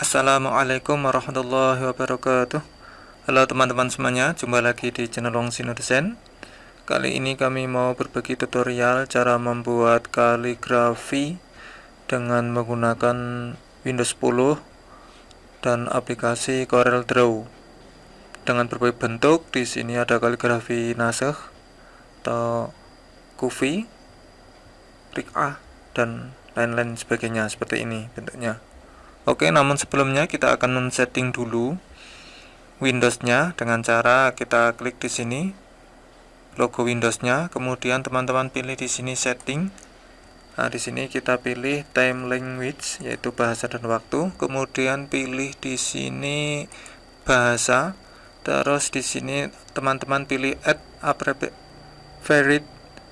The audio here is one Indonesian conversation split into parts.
Assalamualaikum warahmatullahi wabarakatuh Halo teman-teman semuanya, jumpa lagi di channel Long Sino Design Kali ini kami mau berbagi tutorial cara membuat kaligrafi dengan menggunakan Windows 10 dan aplikasi Corel Draw dengan berbagai bentuk. Di sini ada kaligrafi nasakh atau kufi, rik'ah dan lain-lain sebagainya seperti ini bentuknya. Oke, namun sebelumnya kita akan men-setting dulu Windowsnya dengan cara kita klik di sini logo Windowsnya, kemudian teman-teman pilih di sini setting. Nah, di sini kita pilih time language yaitu bahasa dan waktu, kemudian pilih di sini bahasa. Terus di sini teman-teman pilih add a favorite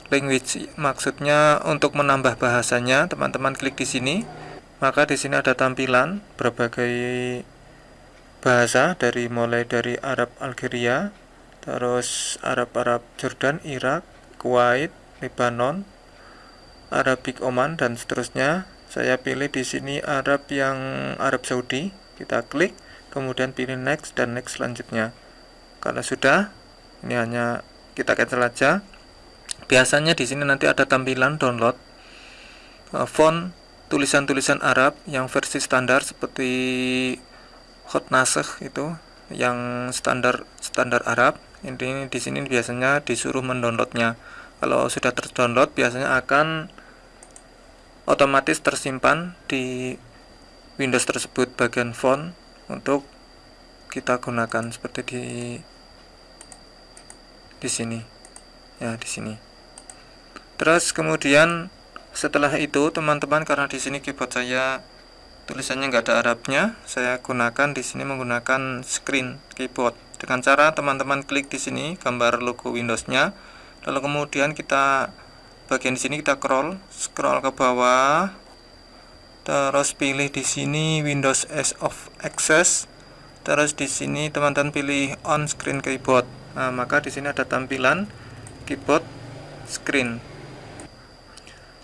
language. Maksudnya untuk menambah bahasanya, teman-teman klik di sini. Maka di sini ada tampilan berbagai bahasa dari mulai dari Arab Algeria, terus Arab-Arab Jordan, Irak, Kuwait, Lebanon, Arabik Oman dan seterusnya. Saya pilih di sini Arab yang Arab Saudi. Kita klik, kemudian pilih next dan next selanjutnya. Karena sudah, ini hanya kita cancel aja. Biasanya di sini nanti ada tampilan download uh, font tulisan-tulisan Arab yang versi standar seperti hot nasakh itu yang standar standar Arab ini di sini biasanya disuruh mendownloadnya. Kalau sudah terdownload biasanya akan otomatis tersimpan di Windows tersebut bagian font untuk kita gunakan seperti di di sini. Ya di sini. Terus kemudian setelah itu teman-teman karena di sini keyboard saya tulisannya nggak ada Arabnya saya gunakan di sini menggunakan screen keyboard. Dengan cara teman-teman klik di sini gambar logo Windowsnya. Lalu kemudian kita bagian di sini kita scroll scroll ke bawah. Terus pilih di sini Windows as of Access. Terus di sini teman-teman pilih on screen keyboard. Nah maka di sini ada tampilan keyboard screen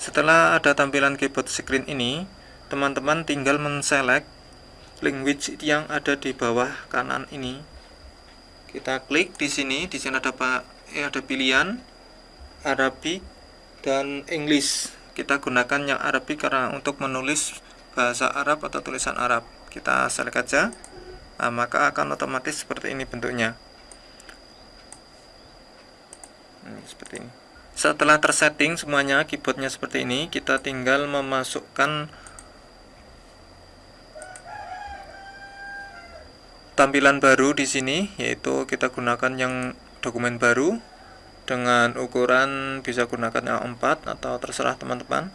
setelah ada tampilan keyboard screen ini teman-teman tinggal men-select language yang ada di bawah kanan ini. Kita klik di sini di sini ada eh, ada pilihan Arabic dan English. Kita gunakan yang Arabic karena untuk menulis bahasa Arab atau tulisan Arab. Kita select aja nah, maka akan otomatis seperti ini bentuknya. Ini seperti ini setelah tersetting semuanya keyboardnya seperti ini kita tinggal memasukkan tampilan baru di sini yaitu kita gunakan yang dokumen baru dengan ukuran bisa gunakan yang 4 atau terserah teman-teman.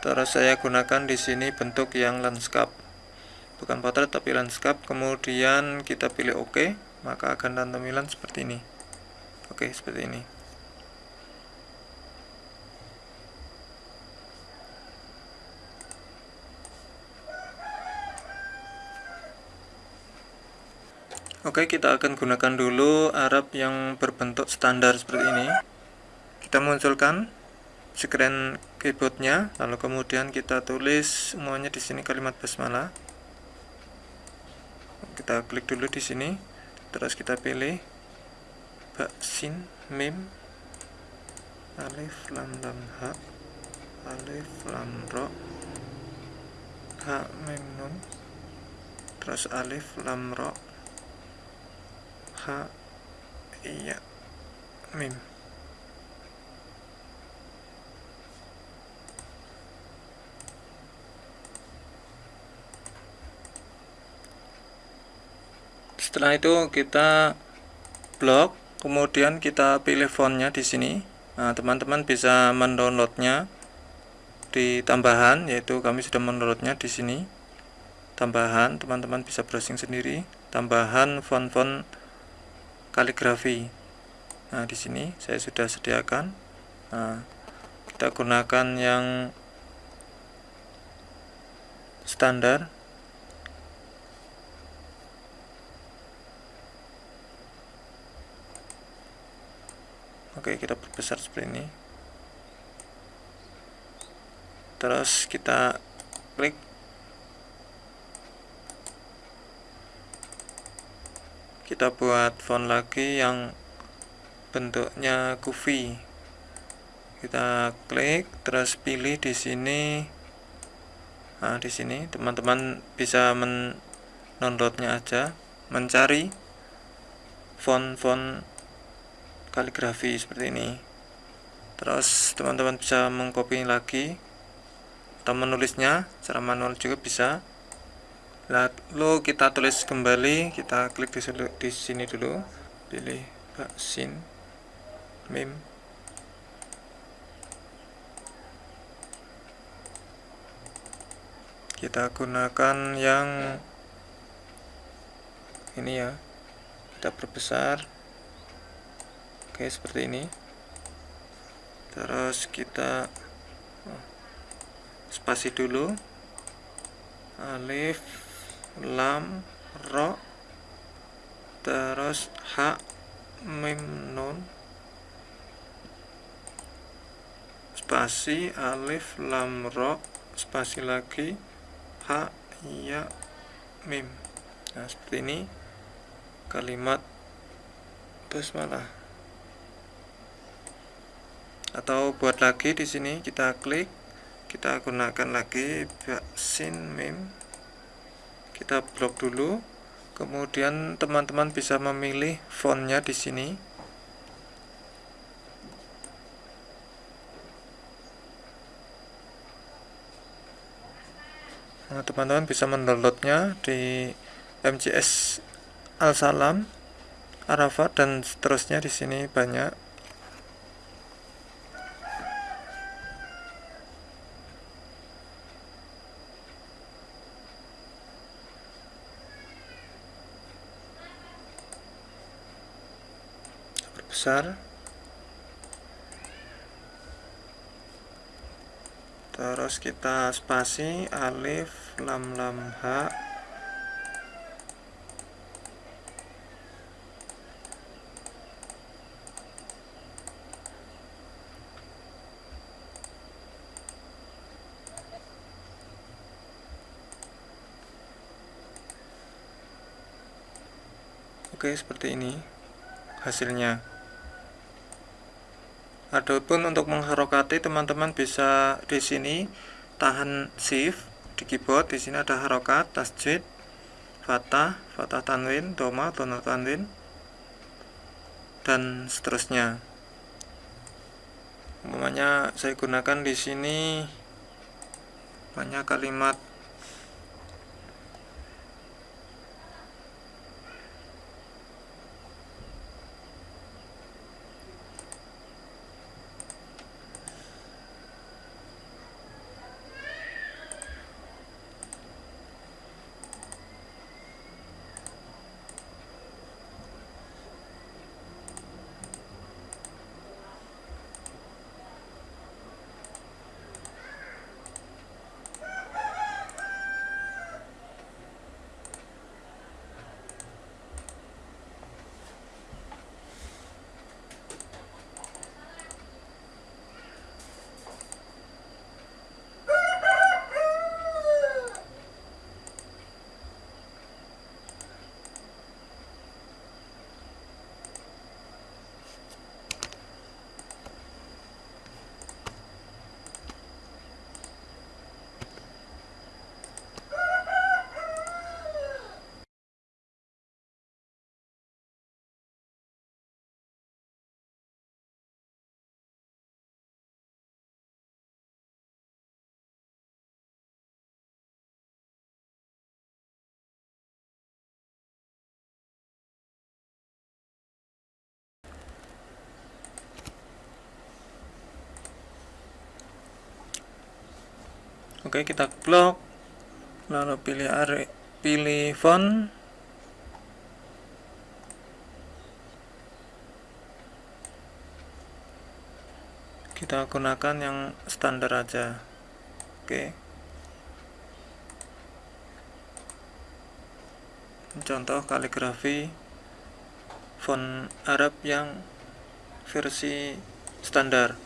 Terus saya gunakan di sini bentuk yang landscape. Bukan potret tapi landscape. Kemudian kita pilih OK, maka akan tampilan seperti ini. Oke, seperti ini. Oke, kita akan gunakan dulu Arab yang berbentuk standar seperti ini. Kita munculkan screen keyboardnya, lalu kemudian kita tulis semuanya di sini kalimat basmalah. Kita klik dulu di sini, terus kita pilih baksin mim alif lam lam ha alif lam ro ha mim nun terus alif lam ro ha mim setelah itu kita blok kemudian kita pilih fontnya di sini. Nah teman-teman bisa mendownloadnya di tambahan yaitu kami sudah mendownloadnya di sini. Tambahan teman-teman bisa browsing sendiri. Tambahan font-font kaligrafi. Nah, di sini saya sudah sediakan. Nah, kita gunakan yang standar. Oke, kita perbesar seperti ini. Terus kita klik kita buat font lagi yang bentuknya kuvi kita klik terus pilih di sini. Nah di sini teman-teman bisa mendownloadnya aja. Mencari font-font kaligrafi seperti ini. Terus teman-teman bisa mengcopy lagi atau menulisnya. Secara manual juga bisa lalu kita tulis kembali kita klik di, di sini dulu. Pilih vaksin mim kita gunakan yang ini ya kita perbesar. Oke seperti ini. Terus kita oh, spasi dulu. Alif lam ro terus ha mim nun. Spasi alif lam ro. Spasi lagi ha ya mim. Nah seperti ini kalimat basmalah. Atau buat lagi di sini kita klik kita gunakan lagi vaksin mim kita blok dulu. Kemudian teman-teman bisa memilih fontnya di sini. Nah teman-teman bisa mendownloadnya di MCS Al Salam Arafat dan seterusnya di sini banyak besar terus kita spasi alif lam lam ha Oke, seperti ini hasilnya. Adapun untuk mengharokati teman-teman bisa di sini tahan shift di keyboard. Di sini ada harokat tasjid fatah fatah tanwin doma doma tanwin dan seterusnya. Umpamanya saya gunakan di sini banyak kalimat Oke, kita blok. Lalu pilih area, pilih font. Kita gunakan yang standar aja. Oke. Contoh kaligrafi font Arab yang versi standar.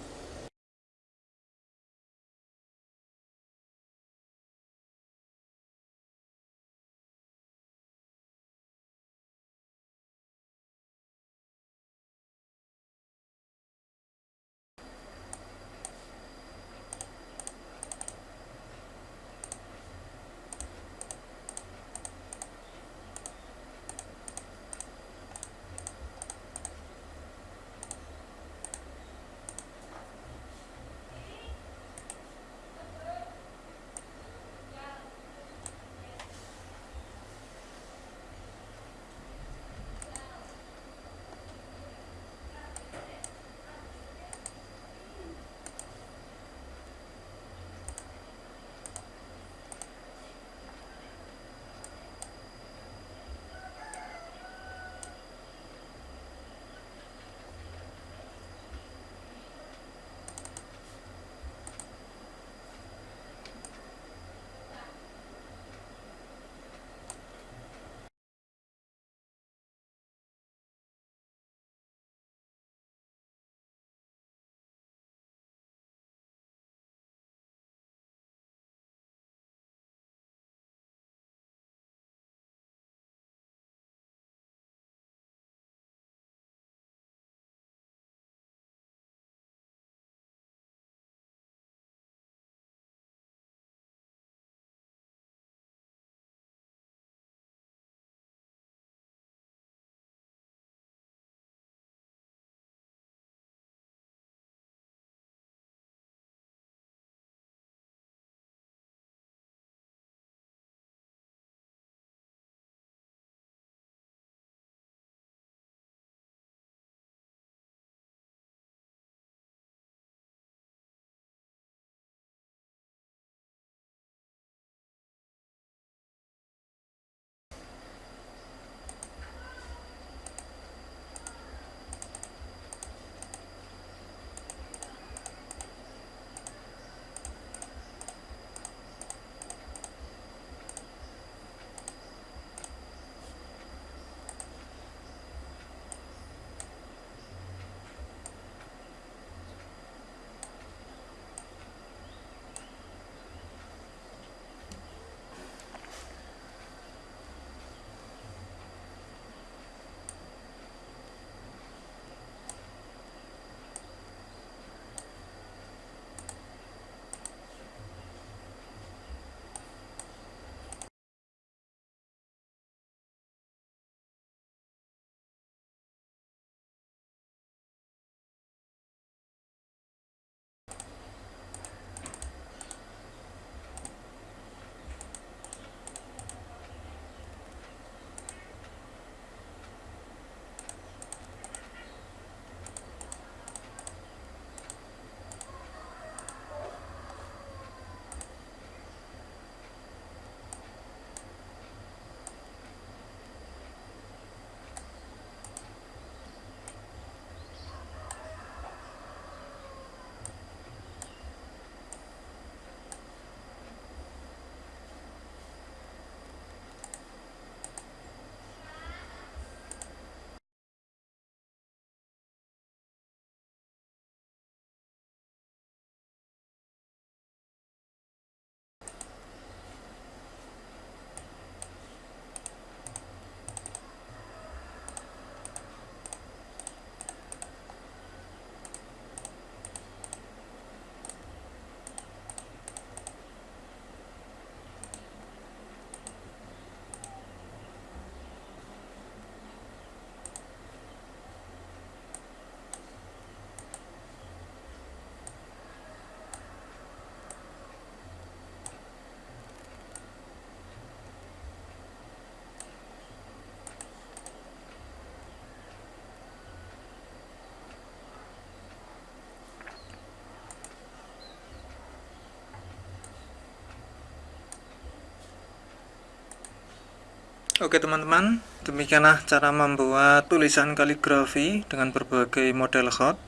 Oke teman-teman, demikianlah cara membuat tulisan kaligrafi dengan berbagai model hot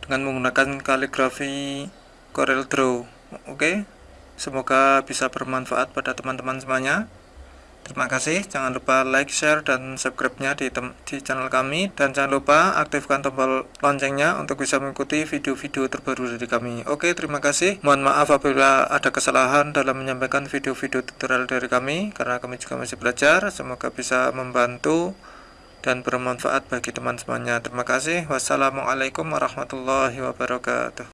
dengan menggunakan kaligrafi Corel Draw. Oke, semoga bisa bermanfaat pada teman-teman semuanya. Terima kasih, jangan lupa like, share, dan subscribe-nya di, di channel kami. Dan jangan lupa aktifkan tombol loncengnya untuk bisa mengikuti video-video terbaru dari kami. Oke, terima kasih. Mohon maaf apabila ada kesalahan dalam menyampaikan video-video tutorial dari kami Karena kami juga masih belajar, semoga bisa membantu dan bermanfaat bagi teman semuanya. Terima kasih, wassalamualaikum warahmatullahi wabarakatuh